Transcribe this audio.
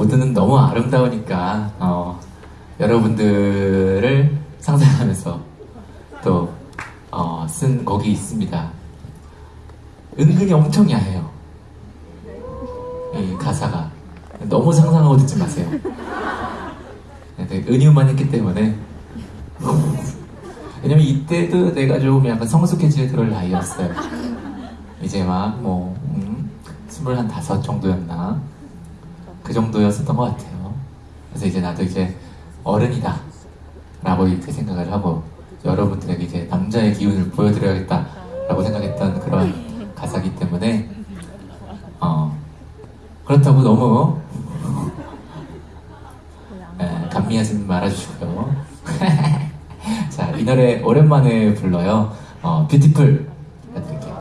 모두는 너무 아름다우니까 어, 여러분들을 상상하면서 또 어, 쓴 곡이 있습니다. 은근히 엄청 야해요. 이 가사가 너무 상상하고 듣지 마세요. 되게 은유만 했기 때문에 왜냐면 이때도 내가 좀 약간 성숙해질 그럴 나이였어요. 이제 막뭐 음, 스물한 다섯 정도였나 그 정도였었던 것 같아요. 그래서 이제 나도 이제 어른이다 라고 이렇게 생각을 하고 여러분들에게 이제 남자의 기운을 보여드려야겠다 라고 생각했던 그런 가사기 때문에 어 그렇다고 너무 예, 감미하지 말아주시고요. 자, 이 노래 오랜만에 불러요. 어, 뷰티풀 해드릴게요.